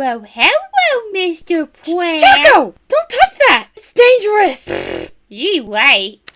Well, hello, Mr. Plant. Jocko! Don't touch that! It's dangerous! You wait.